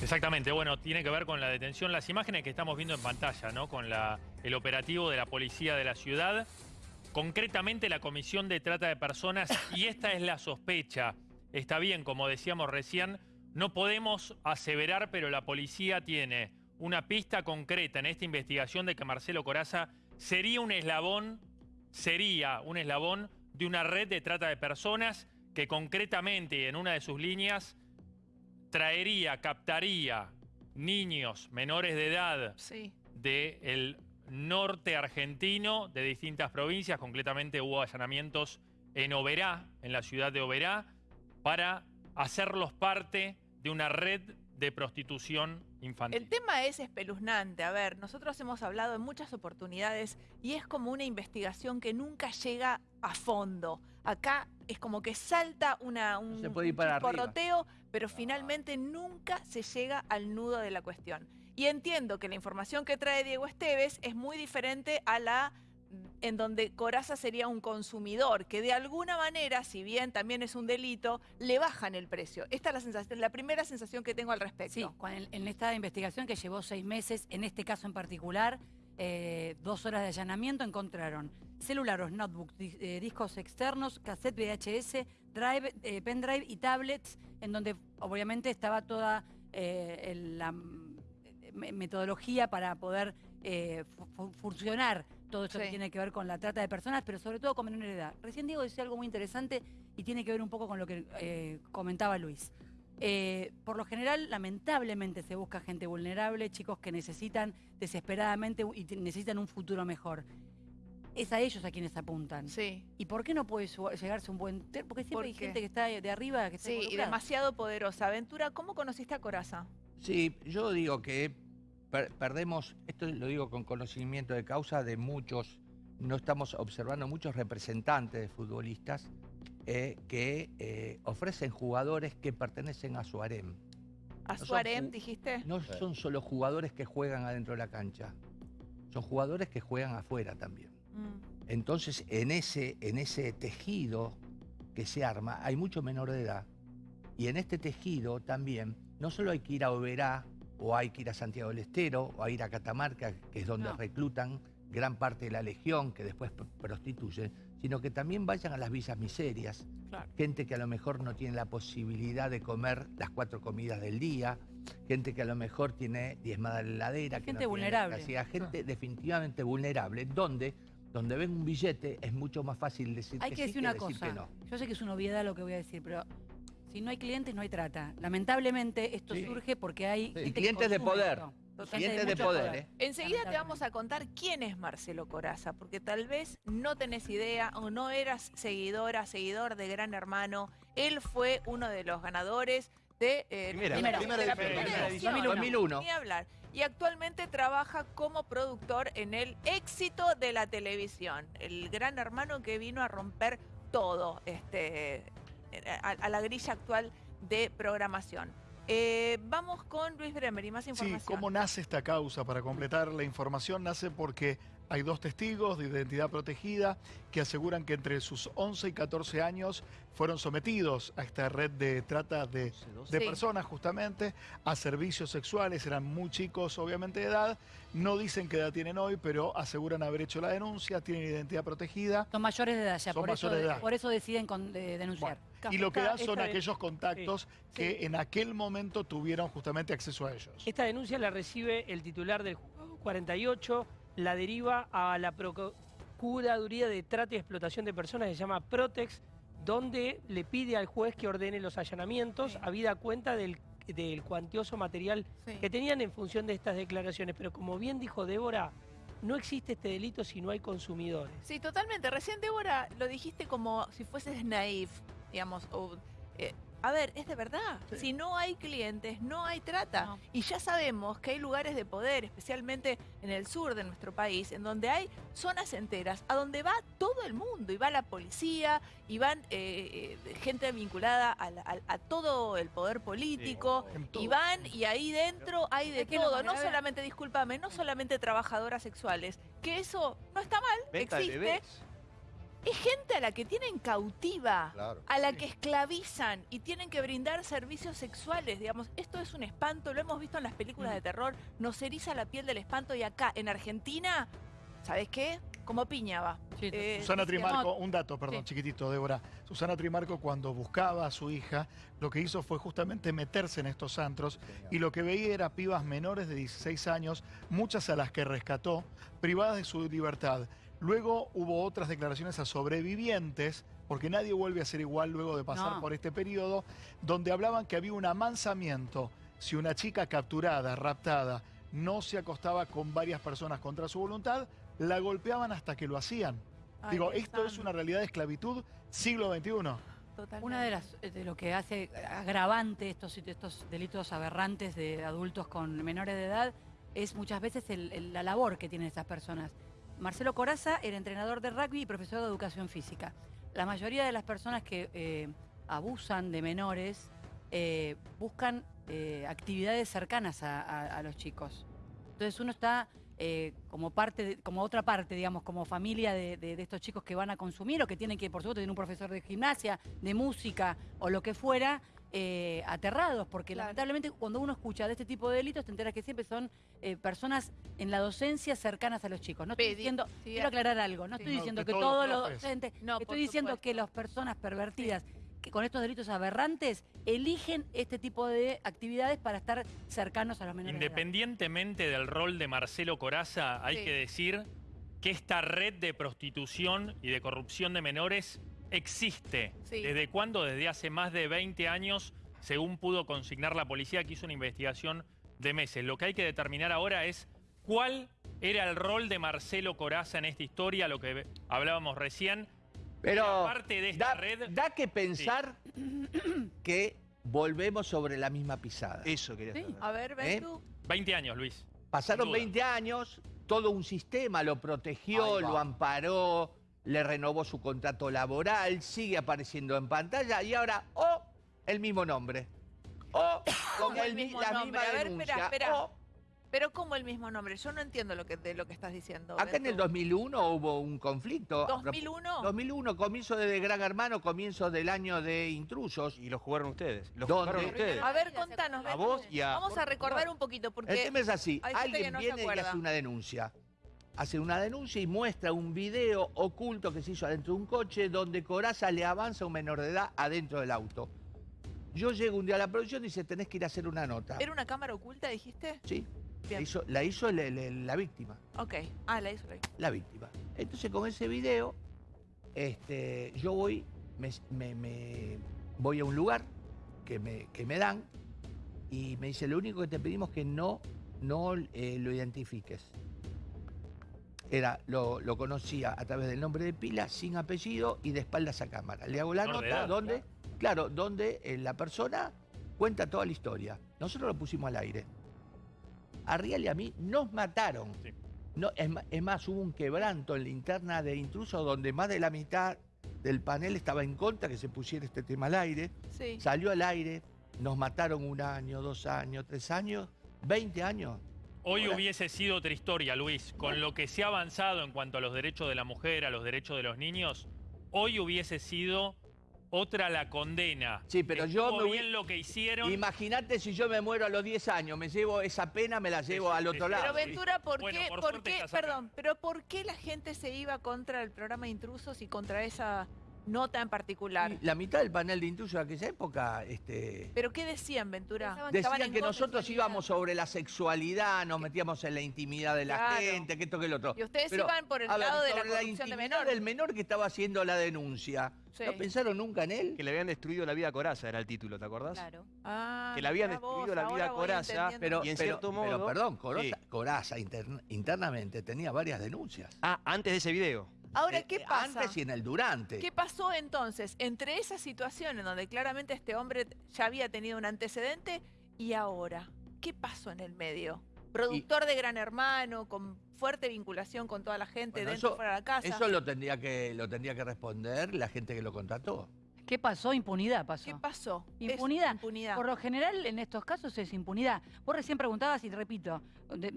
Exactamente, bueno, tiene que ver con la detención, las imágenes que estamos viendo en pantalla, ¿no? Con la, el operativo de la policía de la ciudad, concretamente la comisión de trata de personas, y esta es la sospecha. Está bien, como decíamos recién, no podemos aseverar, pero la policía tiene una pista concreta en esta investigación de que Marcelo Coraza sería un eslabón, sería un eslabón de una red de trata de personas que concretamente en una de sus líneas traería, captaría niños menores de edad del norte argentino, de distintas provincias, concretamente hubo allanamientos en Oberá, en la ciudad de Oberá, para hacerlos parte de una red de prostitución infantil. El tema es espeluznante. A ver, nosotros hemos hablado en muchas oportunidades y es como una investigación que nunca llega a fondo. Acá es como que salta una, un, porroteo, pero finalmente nunca se llega al nudo de la cuestión. Y entiendo que la información que trae Diego Esteves es muy diferente a la en donde Coraza sería un consumidor, que de alguna manera, si bien también es un delito, le bajan el precio. Esta es la, sensación, la primera sensación que tengo al respecto. Sí, en esta investigación que llevó seis meses, en este caso en particular, eh, dos horas de allanamiento, encontraron celulares, notebooks, eh, discos externos, cassette VHS, drive, eh, pendrive y tablets, en donde obviamente estaba toda la metodología para poder funcionar todo esto que tiene que ver con la trata de personas, pero sobre todo con menor edad. Recién Diego decía algo muy interesante y tiene que ver un poco con lo que eh, comentaba Luis. Eh, por lo general, lamentablemente, se busca gente vulnerable, chicos que necesitan desesperadamente y necesitan un futuro mejor. Es a ellos a quienes apuntan. Sí. ¿Y por qué no puede llegarse un buen... Porque siempre hay gente que está de arriba que está Sí, y demasiado poderosa. Aventura, ¿cómo conociste a Coraza? Sí, yo digo que perdemos, esto lo digo con conocimiento de causa de muchos, no estamos observando muchos representantes de futbolistas eh, que eh, ofrecen jugadores que pertenecen a su harem. ¿A su harem, dijiste? No son solo jugadores que juegan adentro de la cancha, son jugadores que juegan afuera también. Mm. Entonces, en ese, en ese tejido que se arma, hay mucho menor de edad. Y en este tejido también, no solo hay que ir a Oberá o hay que ir a Santiago del Estero, o a ir a Catamarca, que es donde reclutan gran parte de la legión, que después prostituye, sino que también vayan a las villas miserias, gente que a lo mejor no tiene la posibilidad de comer las cuatro comidas del día, gente que a lo mejor tiene diezmada la heladera. Gente vulnerable. gente definitivamente vulnerable, donde donde ven un billete es mucho más fácil decir Hay que, decir una cosa. Yo sé que es una obviedad lo que voy a decir, pero si no hay clientes, no hay trata. Lamentablemente, esto surge porque hay... clientes de poder. De poder. ¿eh? Enseguida te vamos a contar quién es Marcelo Coraza, porque tal vez no tenés idea o no eras seguidora, seguidor de Gran Hermano. Él fue uno de los ganadores de, eh, primera, primera, 2001. Ni hablar. Y actualmente trabaja como productor en el éxito de la televisión. El Gran Hermano que vino a romper todo este, a, la grilla actual de programación. Eh, vamos con Luis Bremer y más información. Sí, ¿cómo nace esta causa? Para completar la información, nace porque hay dos testigos de identidad protegida que aseguran que entre sus 11 y 14 años fueron sometidos a esta red de trata de, personas justamente, a servicios sexuales, eran muy chicos obviamente de edad, no dicen qué edad tienen hoy, pero aseguran haber hecho la denuncia, tienen identidad protegida. Son mayores de edad ya, por, eso, por eso deciden denunciar. y lo que dan son aquellos contactos que en aquel momento tuvieron justamente acceso a ellos. Esta denuncia la recibe el titular del 48, la deriva a la Procuraduría de Trata y Explotación de Personas, se llama Protex, donde le pide al juez que ordene los allanamientos, a vida cuenta del, cuantioso material que tenían en función de estas declaraciones. Pero como bien dijo Débora, no existe este delito si no hay consumidores. Sí, totalmente. Recién, Débora, lo dijiste como si fueses naif, digamos, o, eh, a ver, es de verdad. Si no hay clientes, no hay trata. Y ya sabemos que hay lugares de poder, especialmente en el sur de nuestro país, en donde hay zonas enteras, a donde va todo el mundo, y va la policía, y van eh, eh, gente vinculada a, todo el poder político, y van, y ahí dentro hay de todo. No solamente, discúlpame, no solamente trabajadoras sexuales, que eso no está mal, existe. Es gente a la que tienen cautiva, a la que esclavizan y tienen que brindar servicios sexuales, digamos. Esto es un espanto, lo hemos visto en las películas de terror, nos eriza la piel del espanto y acá, en Argentina, ¿sabes qué? Como piña va. Eh, Susana Trimarco, un dato, perdón, chiquitito, Débora. Susana Trimarco cuando buscaba a su hija, lo que hizo fue justamente meterse en estos antros y lo que veía era pibas menores de 16 años, muchas a las que rescató, privadas de su libertad. Luego hubo otras declaraciones a sobrevivientes, porque nadie vuelve a ser igual luego de pasar por este periodo, donde hablaban que había un amansamiento. Si una chica capturada, raptada, no se acostaba con varias personas contra su voluntad, la golpeaban hasta que lo hacían. Digo, esto es una realidad de esclavitud siglo XXI. Una de las de lo que hace agravante estos, estos delitos aberrantes de adultos con menores de edad es muchas veces la labor que tienen esas personas. Marcelo Coraza era entrenador de rugby y profesor de educación física. La mayoría de las personas que eh, abusan de menores eh, buscan eh, actividades cercanas a, los chicos. Entonces uno está como parte, como otra parte, digamos, como familia de, estos chicos que van a consumir o que tienen que, por supuesto, tener un profesor de gimnasia, de música o lo que fuera, eh, aterrados, porque lamentablemente cuando uno escucha de este tipo de delitos te enteras que siempre son eh, personas en la docencia cercanas a los chicos. No estoy diciendo, quiero aclarar algo, no estoy diciendo que todos los docentes, estoy diciendo que las personas pervertidas que con estos delitos aberrantes eligen este tipo de actividades para estar cercanos a los menores. Independientemente del rol de Marcelo Coraza, hay que decir que esta red de prostitución y de corrupción de menores existe. ¿Desde cuándo? Desde hace más de 20 años, según pudo consignar la policía que hizo una investigación de meses. Lo que hay que determinar ahora es cuál era el rol de Marcelo Coraza en esta historia, lo que hablábamos recién. Pero aparte de esta da, red... Da que pensar que volvemos sobre la misma pisada. Eso quería saber. A ver, ven ¿Eh? tú. 20 años, Luis. Pasaron 20 años, todo un sistema lo protegió, lo amparó, le renovó su contrato laboral, sigue apareciendo en pantalla y ahora, oh, el mismo nombre. Oh, con el, mismo la nombre. misma denuncia. Espera, espera. Oh. Pero ¿cómo el mismo nombre? Yo no entiendo lo que, de lo que estás diciendo. Acá en el 2001 hubo un conflicto. ¿2001? 2001, comienzo de Gran Hermano, comienzo del año de Intrusos. Y lo jugaron ustedes. Lo jugaron ustedes. A ver, contanos. A vos y a... Vamos a recordar un poquito porque... El tema es así. Alguien viene y hace una denuncia hace una denuncia y muestra un video oculto que se hizo adentro de un coche donde Coraza le avanza a un menor de edad adentro del auto. Yo llego un día a la producción y dice, tenés que ir a hacer una nota. ¿Era una cámara oculta, dijiste? Sí. La hizo, la, hizo la, víctima. Ok. Ah, la hizo la víctima. La víctima. Entonces con ese video, este, yo voy, me, voy a un lugar que me, que me dan y me dice, lo único que te pedimos es que no, no eh, lo identifiques era, lo, conocía a través del nombre de pila, sin apellido y de espaldas a cámara. Le hago la nota donde, claro, donde eh, la persona cuenta toda la historia. Nosotros lo pusimos al aire. A Rial y a mí nos mataron. No, es, más, hubo un quebranto en la interna de intrusos donde más de la mitad del panel estaba en contra que se pusiera este tema al aire. Salió al aire, nos mataron un año, dos años, tres años, 20 años. Hoy hubiese sido otra historia, Luis. Con lo que se ha avanzado en cuanto a los derechos de la mujer, a los derechos de los niños, hoy hubiese sido otra la condena. Sí, pero yo me bien lo que hicieron. Imagínate si yo me muero a los 10 años, me llevo esa pena, me la llevo al otro lado. Pero Ventura, ¿por qué, por qué perdón, pero por qué la gente se iba contra el programa de intrusos y contra esa nota en particular. la mitad del panel de intrusos de aquella época... Este, ¿Pero qué decían, Ventura? Decían que nosotros íbamos sobre la sexualidad, nos metíamos en la intimidad de la gente, que esto, que lo otro. Y ustedes iban por el lado de la corrupción de menor. del menor que estaba haciendo la denuncia. ¿No pensaron nunca en él? Que le habían destruido la vida a Coraza, era el título, ¿te acordás? Claro. Ah, que le habían destruido la vida a Coraza, pero, y en cierto modo... Pero perdón, Coraza, internamente tenía varias denuncias. Ah, antes de ese video. Ahora, eh, ¿qué pasa? Antes y en el durante. ¿Qué pasó entonces entre esa situación en donde claramente este hombre ya había tenido un antecedente y ahora? ¿Qué pasó en el medio? Productor de Gran Hermano, con fuerte vinculación con toda la gente dentro y fuera de la casa. Eso lo tendría, que, lo tendría que responder la gente que lo contrató. ¿Qué pasó? Impunidad pasó. ¿Qué pasó? Impunidad. Por lo general, en estos casos es impunidad. Vos recién preguntabas y repito,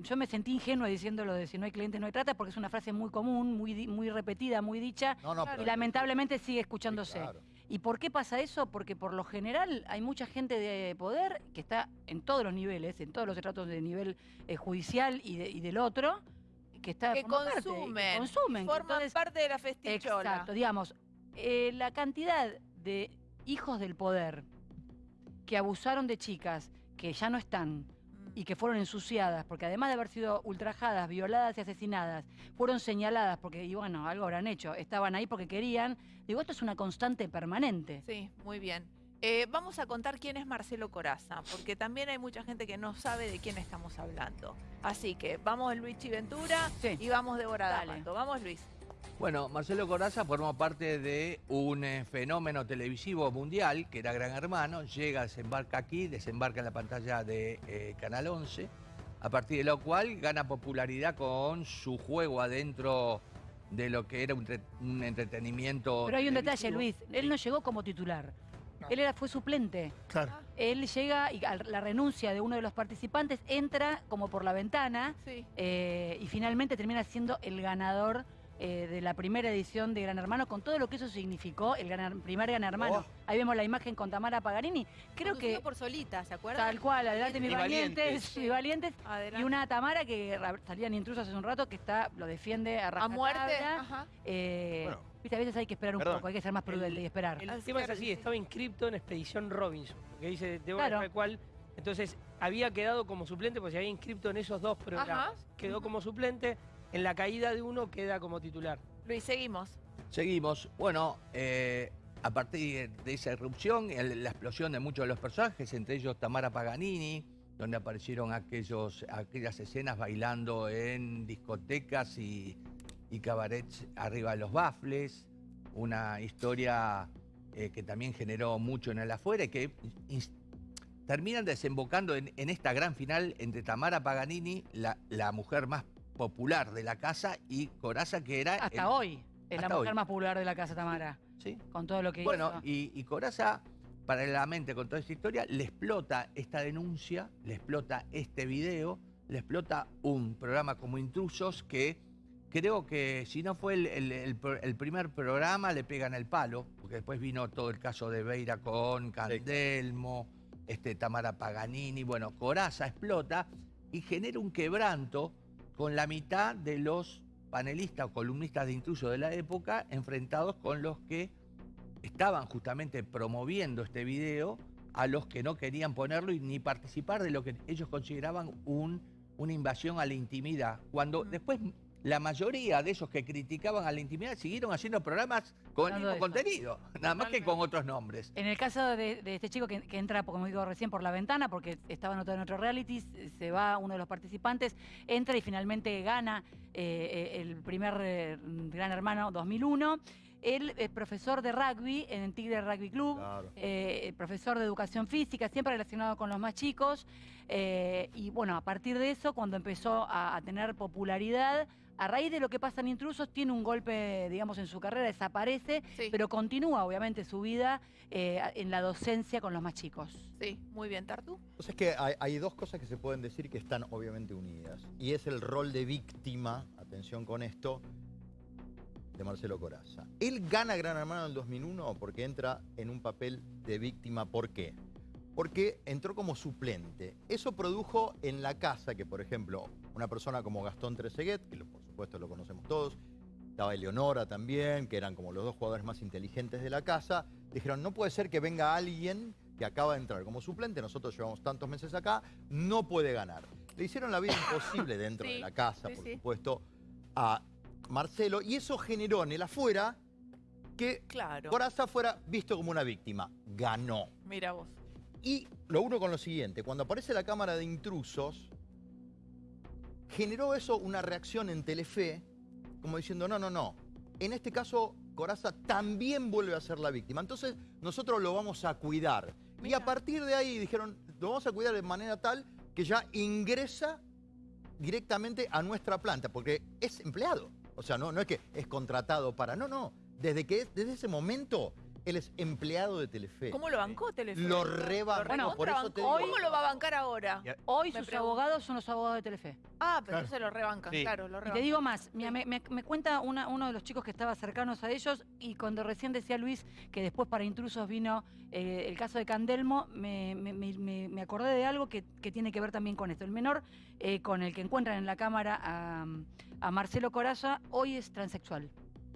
yo me sentí ingenua diciéndolo de si no hay cliente no hay trata porque es una frase muy común, muy, muy repetida, muy dicha y lamentablemente sigue escuchándose. ¿Y por qué pasa eso? Porque por lo general hay mucha gente de poder que está en todos los niveles, en todos los estratos de nivel eh, judicial y, del otro, que está que consumen, consumen, forman parte de la festichola. Exacto, digamos, eh, la cantidad de hijos del poder que abusaron de chicas que ya no están mm. y que fueron ensuciadas, porque además de haber sido ultrajadas, violadas y asesinadas, fueron señaladas porque, y bueno, algo habrán hecho, estaban ahí porque querían. Digo, esto es una constante permanente. Sí, muy bien. Eh, vamos a contar quién es Marcelo Coraza, porque también hay mucha gente que no sabe de quién estamos hablando. Así que vamos Luis Chiventura y vamos Deborah Vamos Luis. Bueno, Marcelo Coraza formó parte de un eh, fenómeno televisivo mundial que era Gran Hermano, llega, desembarca aquí, desembarca en la pantalla de eh, Canal 11, a partir de lo cual gana popularidad con su juego adentro de lo que era un, entretenimiento. Pero hay un detalle, Luis, él no llegó como titular. Él era, fue suplente. Claro. Él llega y a la renuncia de uno de los participantes entra como por la ventana eh, y finalmente termina siendo el ganador eh, de la primera edición de Gran Hermano, con todo lo que eso significó, el primer Gran Hermano. Oh. Ahí vemos la imagen con Tamara Pagarini. Creo que... por solita, ¿se acuerdan? Tal cual, adelante mis valientes, mis valientes. Y una Tamara que salían intrusos hace un rato, que está lo defiende a A muerte, Ajá. Eh, Viste, a veces hay que esperar un poco, hay que ser más prudente y esperar. El tema es así, estaba inscripto en Expedición Robinson, que dice, de claro. cual... Entonces, había quedado como suplente, porque se había inscrito en esos dos programas. Quedó como suplente, en la caída de uno queda como titular. Luis, seguimos. Seguimos. Bueno, eh, a partir de esa irrupción, la explosión de muchos de los personajes, entre ellos Tamara Paganini, donde aparecieron aquellos, aquellas escenas bailando en discotecas y, cabarets arriba de los bafles, una historia eh, que también generó mucho en el afuera y que terminan desembocando en, esta gran final entre Tamara Paganini, la, la mujer más popular de la casa y Coraza que era... Hasta hoy, es la mujer más popular de la casa, Tamara. Sí. Con todo lo que bueno, y, y Coraza, paralelamente con toda esta historia, le explota esta denuncia, le explota este video, le explota un programa como Intrusos que creo que si no fue el, primer programa, le pegan el palo, porque después vino todo el caso de Beira con Candelmo, este, Tamara Paganini, bueno, Coraza explota y genera un quebranto con la mitad de los panelistas o columnistas de intruso de la época enfrentados con los que estaban justamente promoviendo este video a los que no querían ponerlo y ni participar de lo que ellos consideraban un, una invasión a la intimidad. Cuando después la mayoría de esos que criticaban a la intimidad siguieron haciendo programas con el mismo contenido, nada más que con otros nombres. En el caso de, este chico que, entra, como digo recién, por la ventana, porque estaba anotado en otro reality, se va uno de los participantes, entra y finalmente gana eh, el primer eh, Gran Hermano 2001. Él es profesor de rugby en el Tigre Rugby Club, eh, profesor de educación física, siempre relacionado con los más chicos. y bueno, a partir de eso, cuando empezó a tener popularidad, a raíz de lo que pasa en Intrusos, tiene un golpe, digamos, en su carrera, desaparece, pero continúa, obviamente, su vida eh, en la docencia con los más chicos. Sí, muy bien, Tartu. Entonces es que hay, dos cosas que se pueden decir que están obviamente unidas. Y es el rol de víctima, atención con esto, de Marcelo Coraza. Él gana Gran Hermano en el 2001 porque entra en un papel de víctima. ¿Por qué? Porque entró como suplente. Eso produjo en la casa que, por ejemplo, una persona como Gastón Treseguet, que por supuesto lo conocemos todos, estaba Eleonora también, que eran como los dos jugadores más inteligentes de la casa, dijeron, no puede ser que venga alguien que acaba de entrar como suplente, nosotros llevamos tantos meses acá, no puede ganar. Le hicieron la vida imposible dentro de la casa, por supuesto, a Marcelo, y eso generó en el afuera que claro. Coraza fuera visto como una víctima. Ganó. Mira vos. Y lo uno con lo siguiente, cuando aparece la cámara de intrusos, generó eso una reacción en Telefe, como diciendo, no, no, no. En este caso, Coraza también vuelve a ser la víctima. Entonces, nosotros lo vamos a cuidar. Y a partir de ahí dijeron, lo vamos a cuidar de manera tal que ya ingresa directamente a nuestra planta, porque es empleado. O sea, no, no es que es contratado para... No, no. Desde, que, desde ese momento Él es empleado de Telefe. ¿Cómo lo bancó Telefe? Lo rebancó. Bueno, por eso te ¿Cómo lo va a bancar ahora? Hoy sus abogados son los abogados de Telefe. Ah, pero se lo rebancan, claro, lo rebancan. Y te digo más, me, cuenta uno de los chicos que estaba cercanos a ellos y cuando recién decía Luis que después para intrusos vino eh, el caso de Candelmo, me, acordé de algo que, tiene que ver también con esto. El menor eh, con el que encuentran en la cámara a, a Marcelo Coraza hoy es transexual.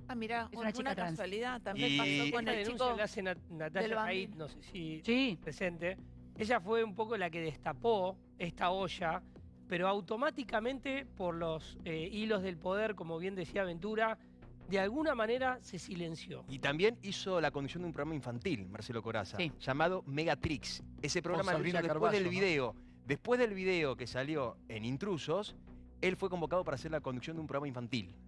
Ah, mira, es una, chica casualidad. También pasó con el chico. Le hace Natalia Haid, no sé si presente. Ella fue un poco la que destapó esta olla, pero automáticamente por los eh, hilos del poder, como bien decía Ventura, de alguna manera se silenció. Y también hizo la conducción de un programa infantil, Marcelo Coraza, llamado Megatrix. Ese programa lo hizo después del video. Después del video que salió en Intrusos, él fue convocado para hacer la conducción de un programa infantil.